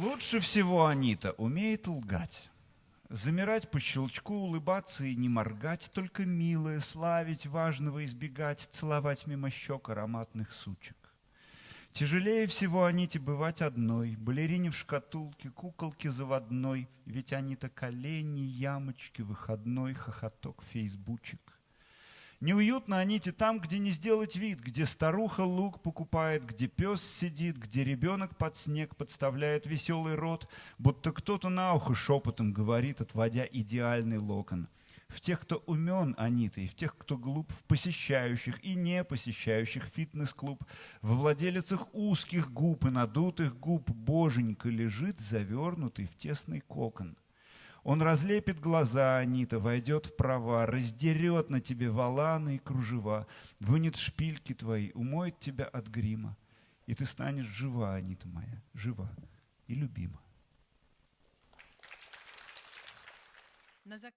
Лучше всего Анита умеет лгать. Замирать по щелчку, улыбаться и не моргать, только милое, славить, важного избегать, целовать мимо щек ароматных сучек. Тяжелее всего Аните бывать одной, балерине в шкатулке, куколке заводной, ведь они-то колени, ямочки, выходной, хохоток, фейсбучек. Неуютно Аните там, где не сделать вид, где старуха лук покупает, где пес сидит, где ребенок под снег подставляет веселый рот, будто кто-то на ухо шепотом говорит, отводя идеальный локон. В тех, кто умен, Анита, и в тех, кто глуп, в посещающих и не посещающих фитнес-клуб, во владелицах узких губ и надутых губ боженька лежит, завернутый в тесный кокон. Он разлепит глаза, Анита, войдет в права, раздерет на тебе валаны и кружева, вынет шпильки твои, умоет тебя от грима. И ты станешь жива, Анита моя, жива и любима.